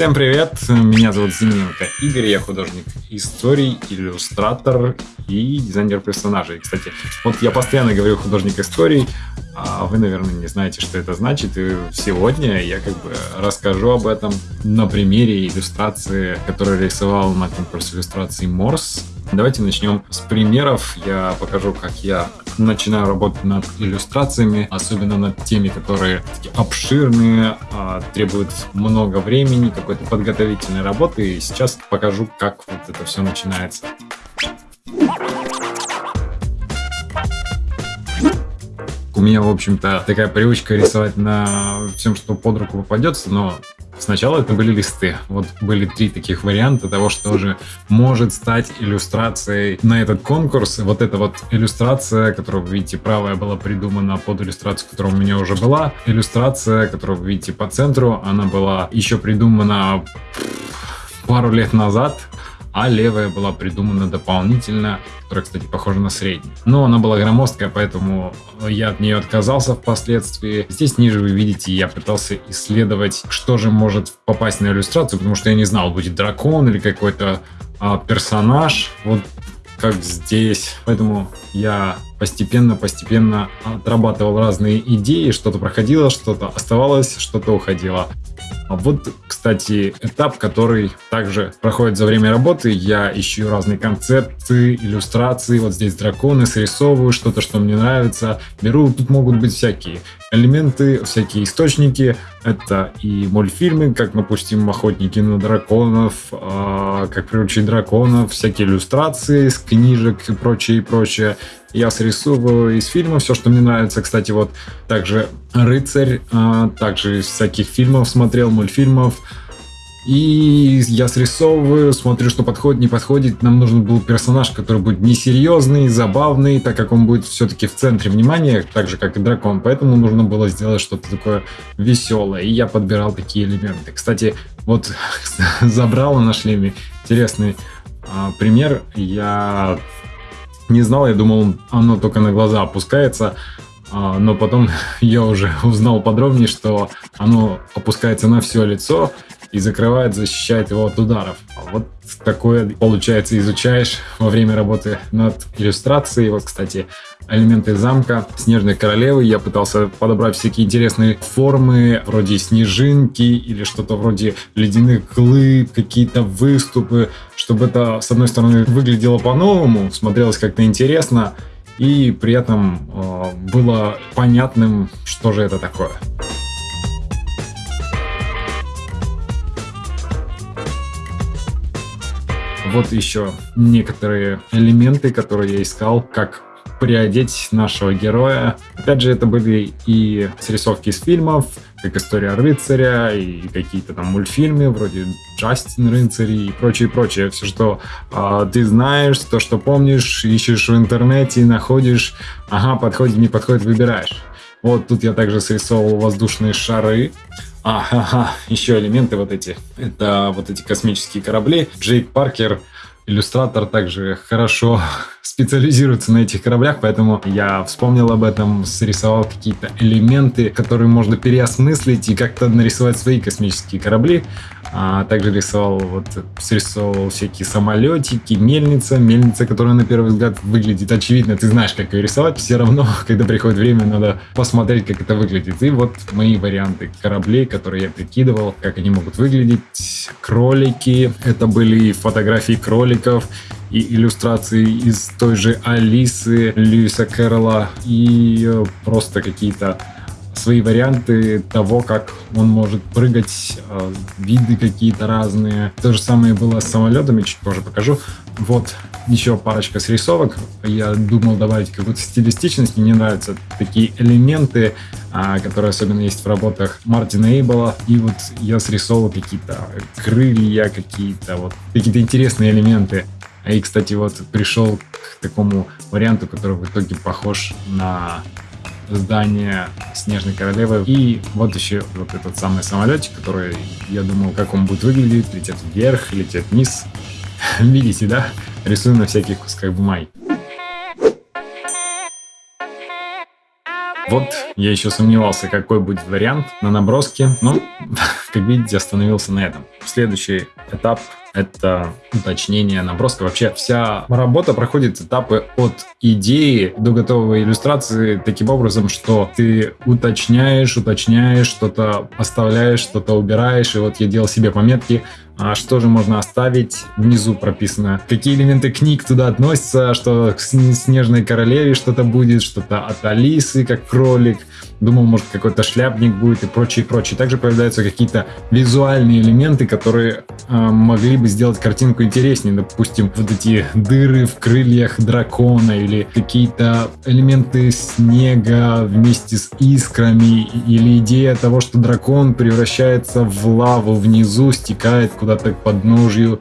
Всем привет, меня зовут Зименко Игорь, я художник историй, иллюстратор и дизайнер персонажей. Кстати, вот я постоянно говорю художник историй, а вы, наверное, не знаете, что это значит, и сегодня я как бы расскажу об этом на примере иллюстрации, которую рисовал на конкурсе иллюстрации Морс. Давайте начнем с примеров. Я покажу, как я начинаю работать над иллюстрациями, особенно над теми, которые такие обширные, а, требуют много времени, какой-то подготовительной работы. И сейчас покажу, как вот это все начинается. У меня, в общем-то, такая привычка рисовать на всем, что под руку попадется, но Сначала это были листы. Вот были три таких варианта того, что же может стать иллюстрацией на этот конкурс. Вот эта вот иллюстрация, которую вы видите, правая была придумана под иллюстрацию, которая у меня уже была. Иллюстрация, которую вы видите по центру, она была еще придумана пару лет назад а левая была придумана дополнительно, которая, кстати, похожа на среднюю. Но она была громоздкая, поэтому я от нее отказался впоследствии. Здесь ниже вы видите, я пытался исследовать, что же может попасть на иллюстрацию, потому что я не знал, будет дракон или какой-то а, персонаж. Вот как здесь. Поэтому я постепенно-постепенно отрабатывал разные идеи, что-то проходило, что-то оставалось, что-то уходило. А вот, кстати, этап, который также проходит за время работы. Я ищу разные концепты, иллюстрации. Вот здесь драконы, срисовываю что-то, что мне нравится. Беру, тут могут быть всякие элементы, всякие источники. Это и мультфильмы, как, допустим, «Охотники на драконов», э, «Как приручить драконов», всякие иллюстрации с книжек и прочее, и прочее. Я срисовываю из фильма все, что мне нравится. Кстати, вот также «Рыцарь», э, также из всяких фильмов смотрел, мультфильмов. И я срисовываю, смотрю, что подходит, не подходит. Нам нужен был персонаж, который будет несерьезный, забавный, так как он будет все-таки в центре внимания, так же, как и дракон. Поэтому нужно было сделать что-то такое веселое. И я подбирал такие элементы. Кстати, вот забрала на шлеме интересный а, пример. Я не знал, я думал, оно только на глаза опускается. А, но потом я уже узнал подробнее, что оно опускается на все лицо, и закрывает, защищает его от ударов. А вот такое, получается, изучаешь во время работы над иллюстрацией. Вот, кстати, элементы замка Снежной Королевы. Я пытался подобрать всякие интересные формы, вроде снежинки или что-то вроде ледяных глыб, какие-то выступы, чтобы это, с одной стороны, выглядело по-новому, смотрелось как-то интересно, и при этом э, было понятным, что же это такое. Вот еще некоторые элементы, которые я искал, как приодеть нашего героя. Опять же, это были и срисовки из фильмов, как «История рыцаря», и какие-то там мультфильмы, вроде «Джастин рыцарь» и прочее, прочее. Все, что э, ты знаешь, то, что помнишь, ищешь в интернете, находишь, ага, подходит, не подходит, выбираешь. Вот тут я также срисовывал воздушные шары. Ага, еще элементы вот эти. Это вот эти космические корабли. Джейк Паркер иллюстратор также хорошо специализируется на этих кораблях, поэтому я вспомнил об этом, срисовал какие-то элементы, которые можно переосмыслить и как-то нарисовать свои космические корабли. А также рисовал, вот, срисовал всякие самолетики, мельница, мельница, которая на первый взгляд выглядит очевидно, ты знаешь, как ее рисовать, все равно, когда приходит время, надо посмотреть, как это выглядит. И вот мои варианты кораблей, которые я прикидывал, как они могут выглядеть. Кролики, это были фотографии кроликов, и иллюстрации из той же Алисы Льюиса Кэрролла и э, просто какие-то свои варианты того, как он может прыгать, э, виды какие-то разные. То же самое было с самолетами, чуть позже покажу. Вот еще парочка срисовок. Я думал добавить какую-то стилистичность. Мне нравятся такие элементы, а, которые особенно есть в работах Мартина Эйбола. И вот я срисовал какие-то крылья, какие-то вот какие-то интересные элементы. И, кстати, вот пришел к такому варианту, который в итоге похож на здание Снежной Королевы. И вот еще вот этот самый самолетик, который я думал, как он будет выглядеть, летит вверх, летит вниз. Видите, да? Рисую на всяких кусках бумаги. Вот, я еще сомневался, какой будет вариант на наброске, но как видите, остановился на этом. Следующий этап это уточнение наброска. Вообще вся работа проходит этапы от идеи до готовой иллюстрации таким образом, что ты уточняешь, уточняешь, что-то оставляешь, что-то убираешь. И вот я делал себе пометки, а что же можно оставить. Внизу прописано, какие элементы книг туда относятся, что к Снежной Королеве что-то будет, что-то от Алисы, как кролик. Думал, может, какой-то шляпник будет и прочее, прочее. Также появляются какие-то визуальные элементы, которые э, могли бы сделать картинку интереснее. Допустим, вот эти дыры в крыльях дракона или какие-то элементы снега вместе с искрами или идея того, что дракон превращается в лаву внизу, стекает куда-то к подножью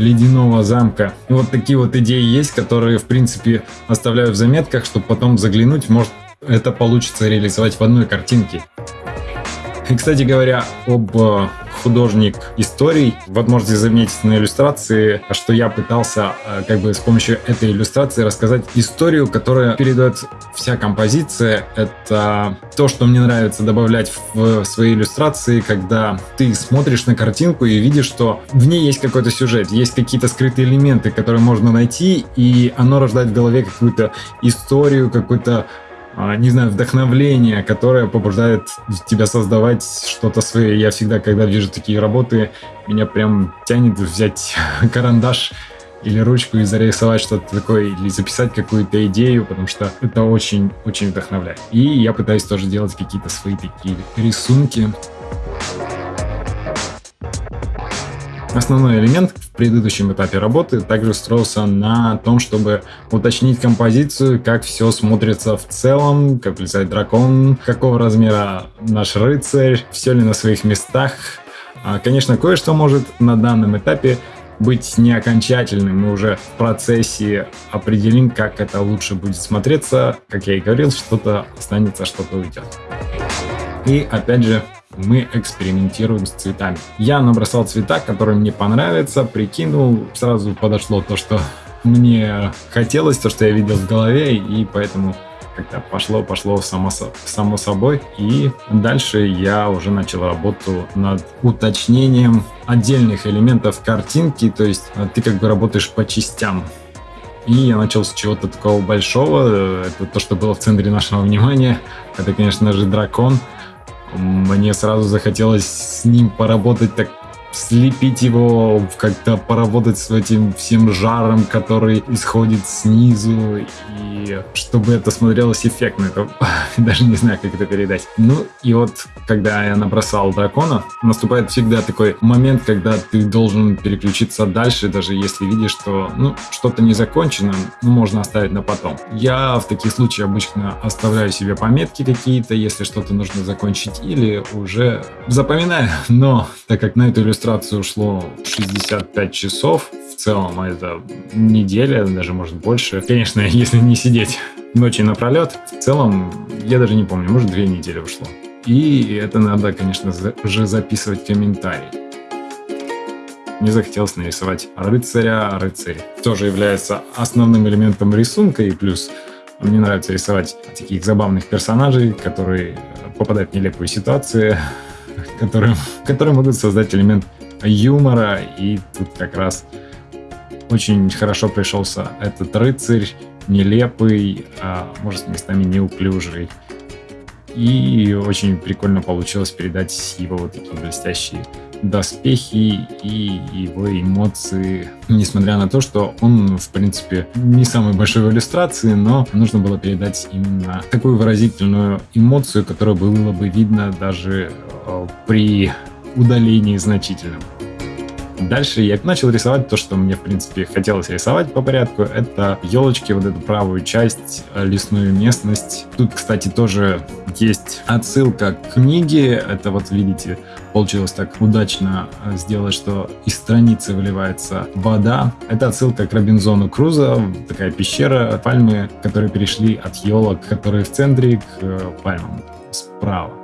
ледяного замка. И вот такие вот идеи есть, которые, в принципе, оставляю в заметках, чтобы потом заглянуть, может, это получится реализовать в одной картинке. И, кстати говоря, об э, художник историй. Вот можете заметить на иллюстрации, что я пытался э, как бы с помощью этой иллюстрации рассказать историю, которая передает вся композиция. Это то, что мне нравится добавлять в свои иллюстрации, когда ты смотришь на картинку и видишь, что в ней есть какой-то сюжет, есть какие-то скрытые элементы, которые можно найти, и оно рождает в голове какую-то историю, какой-то не знаю, вдохновление, которое побуждает тебя создавать что-то свое. Я всегда, когда вижу такие работы, меня прям тянет взять карандаш или ручку и зарисовать что-то такое, или записать какую-то идею, потому что это очень-очень вдохновляет. И я пытаюсь тоже делать какие-то свои такие рисунки. Основной элемент в предыдущем этапе работы также строился на том, чтобы уточнить композицию, как все смотрится в целом, как влезает дракон, какого размера наш рыцарь, все ли на своих местах. А, конечно, кое-что может на данном этапе быть не окончательным. Мы уже в процессе определим, как это лучше будет смотреться. Как я и говорил, что-то останется, что-то уйдет. И опять же, мы экспериментируем с цветами. Я набросал цвета, которые мне понравятся, прикинул, сразу подошло то, что мне хотелось, то, что я видел в голове, и поэтому как-то пошло, пошло само, само собой. И дальше я уже начал работу над уточнением отдельных элементов картинки, то есть а, ты как бы работаешь по частям. И я начал с чего-то такого большого, это то, что было в центре нашего внимания. Это, конечно же, дракон. Мне сразу захотелось с ним поработать так слепить его, как-то поработать с этим всем жаром, который исходит снизу, и чтобы это смотрелось эффектно. Это даже не знаю, как это передать. Ну, и вот, когда я набросал дракона, наступает всегда такой момент, когда ты должен переключиться дальше, даже если видишь, что, ну, что-то не закончено, ну, можно оставить на потом. Я в таких случаях обычно оставляю себе пометки какие-то, если что-то нужно закончить, или уже запоминаю. Но, так как на эту иллюстрацию ушло 65 часов. Целом это неделя, даже может больше. Конечно, если не сидеть ночи напролет, в целом, я даже не помню, может две недели ушло. И это надо, конечно, уже записывать комментарий. Мне захотелось нарисовать рыцаря. Рыцарь тоже является основным элементом рисунка, и плюс мне нравится рисовать таких забавных персонажей, которые попадают в нелепые ситуации, которые, которые могут создать элемент юмора. И тут как раз очень хорошо пришелся этот рыцарь, нелепый, а может местами неуклюжий. И очень прикольно получилось передать его вот такие блестящие доспехи и его эмоции. Несмотря на то, что он, в принципе, не самый большой в иллюстрации, но нужно было передать именно такую выразительную эмоцию, которая было бы видно даже э, при удалении значительном. Дальше я начал рисовать то, что мне, в принципе, хотелось рисовать по порядку. Это елочки, вот эту правую часть, э, лесную местность. Тут, кстати, тоже есть отсылка к книге. Это вот, видите, получилось так удачно э, сделать, что из страницы выливается вода. Это отсылка к Робинзону Крузо, такая пещера, пальмы, которые перешли от елок, которые в центре, к э, пальмам справа.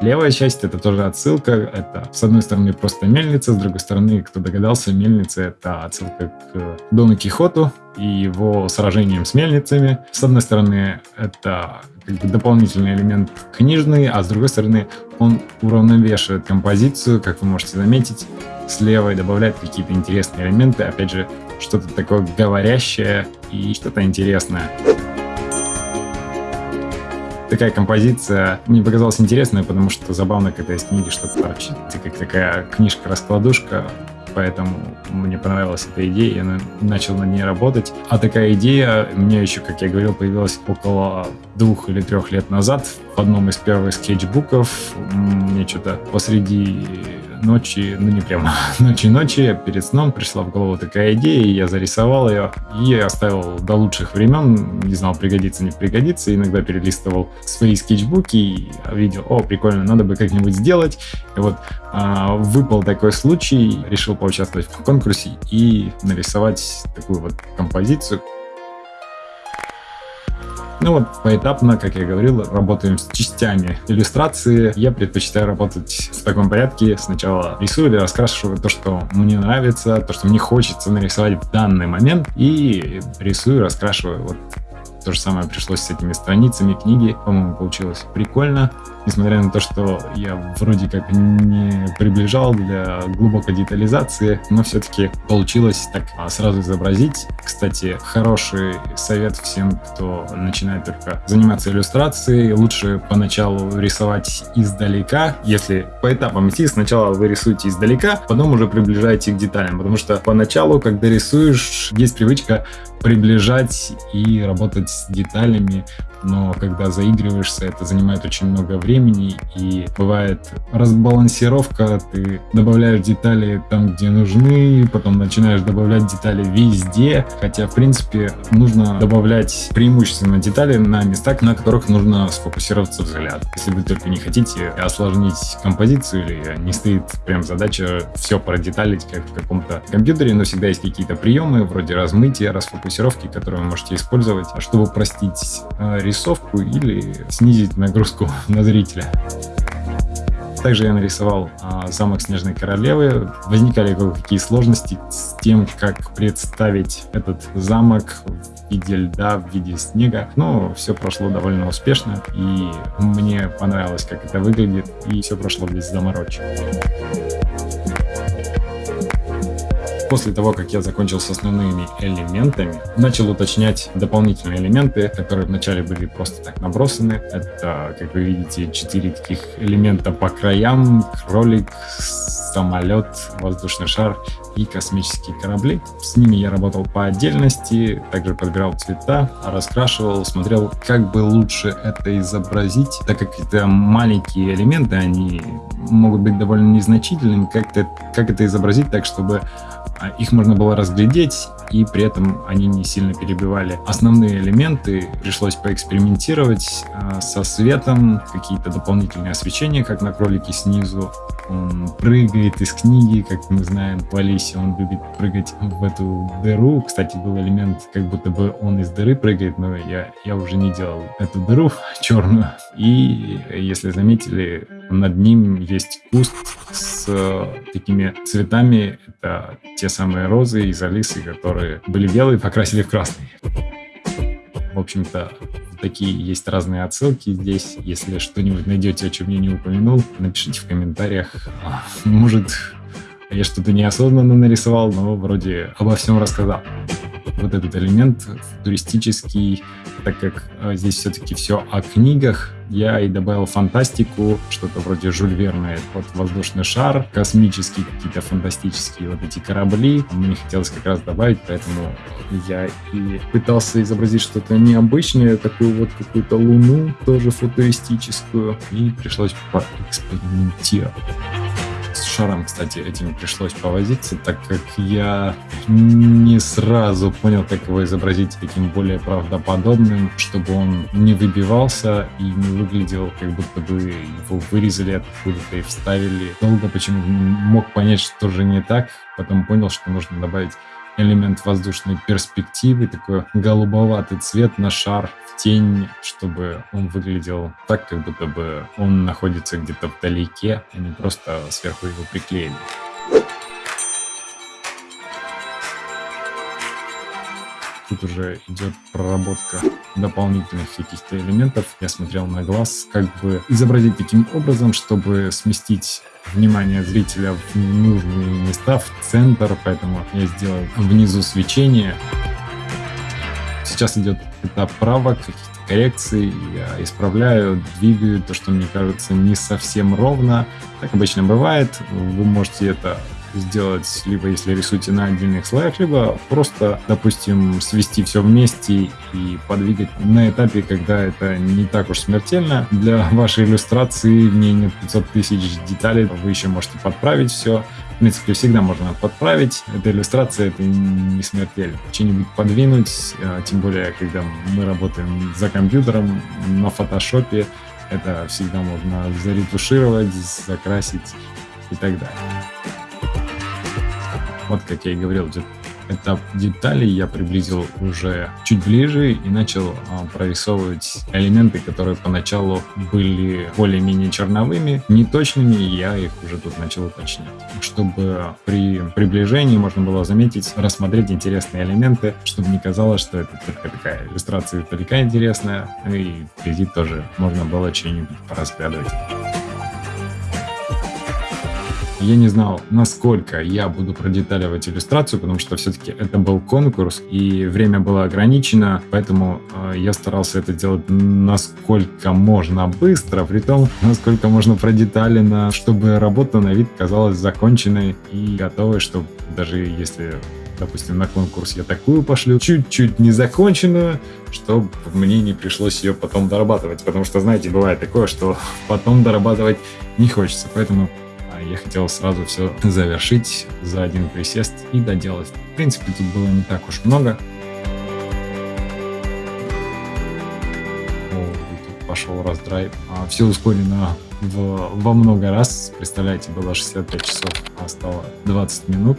Левая часть это тоже отсылка. Это с одной стороны просто мельница, с другой стороны, кто догадался, мельница это отсылка к Дону Кихоту и его сражениям с мельницами. С одной стороны, это как бы дополнительный элемент книжный, а с другой стороны, он уравновешивает композицию, как вы можете заметить, слева и добавляет какие-то интересные элементы, опять же, что-то такое говорящее и что-то интересное такая композиция мне показалась интересной, потому что забавно, когда из книги что-то торчит. Это как такая книжка-раскладушка, поэтому мне понравилась эта идея, я начал над ней работать. А такая идея меня еще, как я говорил, появилась около двух или трех лет назад в одном из первых скетчбуков. Мне что-то посреди ночи, ну не прямо ночи-ночи, перед сном пришла в голову такая идея, и я зарисовал ее и оставил до лучших времен, не знал, пригодится, не пригодится, иногда перелистывал свои скетчбуки и видел, о, прикольно, надо бы как-нибудь сделать. И вот а, выпал такой случай, решил поучаствовать в конкурсе и нарисовать такую вот композицию, ну вот поэтапно, как я говорил, работаем с частями иллюстрации. Я предпочитаю работать в таком порядке. Сначала рисую или раскрашиваю то, что мне нравится, то, что мне хочется нарисовать в данный момент. И рисую, раскрашиваю. Вот то же самое пришлось с этими страницами книги. По-моему, получилось прикольно несмотря на то, что я вроде как не приближал для глубокой детализации, но все-таки получилось так а, сразу изобразить. Кстати, хороший совет всем, кто начинает только заниматься иллюстрацией. Лучше поначалу рисовать издалека. Если по этапам идти, сначала вы рисуете издалека, потом уже приближаете к деталям. Потому что поначалу, когда рисуешь, есть привычка приближать и работать с деталями, но когда заигрываешься, это занимает очень много времени, и бывает разбалансировка, ты добавляешь детали там, где нужны, потом начинаешь добавлять детали везде, хотя, в принципе, нужно добавлять преимущественно детали на местах, на которых нужно сфокусироваться взгляд. Если вы только не хотите осложнить композицию или не стоит прям задача все продеталить, как в каком-то компьютере, но всегда есть какие-то приемы, вроде размытия, расфокусировки, которые вы можете использовать, чтобы простить э, рисовку или снизить нагрузку на зрителя. Также я нарисовал а, замок Снежной Королевы. Возникали какие сложности с тем, как представить этот замок в виде льда, в виде снега. Но все прошло довольно успешно, и мне понравилось, как это выглядит, и все прошло без заморочек. После того, как я закончил с основными элементами, начал уточнять дополнительные элементы, которые вначале были просто так набросаны. Это, как вы видите, четыре таких элемента по краям, кролик, самолет, воздушный шар и космические корабли. С ними я работал по отдельности, также подбирал цвета, раскрашивал, смотрел, как бы лучше это изобразить, так как это маленькие элементы, они могут быть довольно незначительными, как, -то, как это изобразить так, чтобы а их можно было разглядеть, и при этом они не сильно перебивали основные элементы. Пришлось поэкспериментировать а, со светом, какие-то дополнительные освещения, как на кролике снизу. Он прыгает из книги, как мы знаем, в Алисе он любит прыгать в эту дыру. Кстати, был элемент, как будто бы он из дыры прыгает, но я, я уже не делал эту дыру черную. И, если заметили, над ним есть куст с такими цветами. Это те самые розы из Алисы, которые были белые, покрасили в красный. В общем-то, такие есть разные отсылки здесь. Если что-нибудь найдете, о чем я не упомянул, напишите в комментариях. Может, я что-то неосознанно нарисовал, но вроде обо всем рассказал. Вот этот элемент туристический, так как а, здесь все-таки все о книгах, я и добавил фантастику, что-то вроде Жюль Верна, вот воздушный шар, космические какие-то фантастические вот эти корабли. Мне хотелось как раз добавить, поэтому я и пытался изобразить что-то необычное, такую вот какую-то луну, тоже футуристическую, и пришлось поэкспериментировать шаром, кстати, этим пришлось повозиться, так как я не сразу понял, как его изобразить таким более правдоподобным, чтобы он не выбивался и не выглядел, как будто бы его вырезали откуда-то и вставили. Долго почему мог понять, что же не так, потом понял, что нужно добавить элемент воздушной перспективы, такой голубоватый цвет на шар в тень, чтобы он выглядел так, как будто бы он находится где-то вдалеке, а не просто сверху его приклеили. Тут уже идет проработка дополнительных каких-то элементов. Я смотрел на глаз, как бы изобразить таким образом, чтобы сместить внимание зрителя в нужные места, в центр, поэтому я сделал внизу свечение. Сейчас идет этап правок, каких-то коррекций, я исправляю, двигаю то, что мне кажется не совсем ровно. Так обычно бывает. Вы можете это сделать, либо если рисуете на отдельных слоях, либо просто, допустим, свести все вместе и подвигать на этапе, когда это не так уж смертельно. Для вашей иллюстрации в ней нет 500 тысяч деталей, вы еще можете подправить все. В принципе, всегда можно подправить. Эта иллюстрация, это не смертельно. Что-нибудь подвинуть, а, тем более, когда мы работаем за компьютером, на фотошопе, это всегда можно заретушировать, закрасить и так далее. Вот, как я и говорил, этап деталей я приблизил уже чуть ближе и начал а, прорисовывать элементы, которые поначалу были более-менее черновыми, неточными, и я их уже тут начал уточнять. Чтобы при приближении можно было заметить, рассмотреть интересные элементы, чтобы не казалось, что это только такая иллюстрация издалека интересная, и вблизи тоже можно было что-нибудь поразглядывать. Я не знал, насколько я буду продеталивать иллюстрацию, потому что все-таки это был конкурс, и время было ограничено, поэтому э, я старался это делать насколько можно быстро, при том, насколько можно продеталено, чтобы работа на вид казалась законченной и готовой, чтобы даже если допустим, на конкурс я такую пошлю, чуть-чуть незаконченную, чтобы мне не пришлось ее потом дорабатывать. Потому что, знаете, бывает такое, что потом дорабатывать не хочется. Поэтому я хотел сразу все завершить за один присест и доделать. В принципе, тут было не так уж много. Пошел раздрайв. А, все ускорено в, во много раз. Представляете, было 65 часов, а стало 20 минут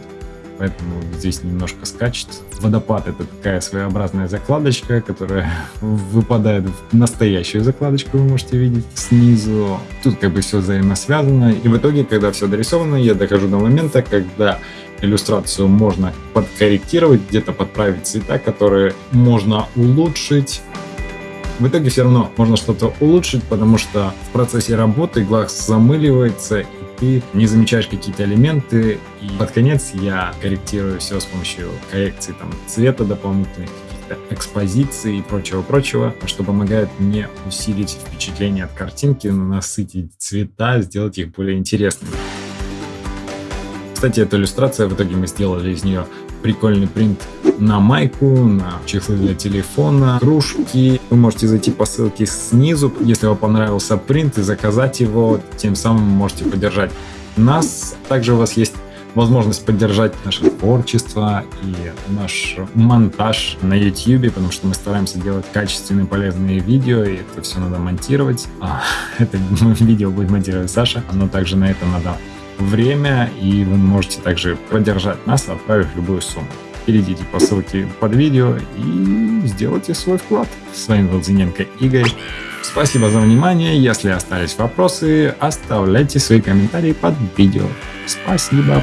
поэтому здесь немножко скачет. Водопад — это такая своеобразная закладочка, которая выпадает в настоящую закладочку, вы можете видеть снизу. Тут как бы все взаимосвязано, и в итоге, когда все дорисовано, я дохожу до момента, когда иллюстрацию можно подкорректировать, где-то подправить цвета, которые можно улучшить. В итоге все равно можно что-то улучшить, потому что в процессе работы глаз замыливается, ты не замечаешь какие-то элементы, и под конец я корректирую все с помощью коррекции там, цвета дополнительных, каких-то экспозиций и прочего-прочего, что помогает мне усилить впечатление от картинки, насытить цвета, сделать их более интересными. Кстати, эта иллюстрация, в итоге мы сделали из нее прикольный принт на майку, на чехлы для телефона, кружки. Вы можете зайти по ссылке снизу, если вам понравился принт, и заказать его, тем самым можете поддержать нас. Также у вас есть возможность поддержать наше творчество и наш монтаж на YouTube, потому что мы стараемся делать качественные, полезные видео, и это все надо монтировать. А, это видео будет монтировать Саша, но также на это надо время, и вы можете также поддержать нас, отправив любую сумму. Перейдите по ссылке под видео и сделайте свой вклад. С вами был Зиненко Игорь. Спасибо за внимание. Если остались вопросы, оставляйте свои комментарии под видео. Спасибо.